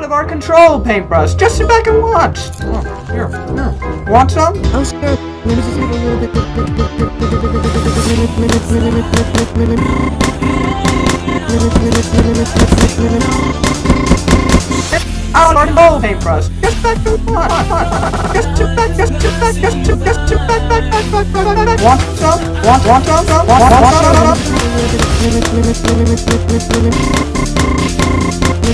out of our control, paintbrush. Just sit back and watch. Oh, here, here. Want some? Oh, sure. Let me just a little bit. Out of our paintbrush. Just back. Just back, just back, just just back, back, back, back, back, back, back. Want some? Want, want some? Want, want some?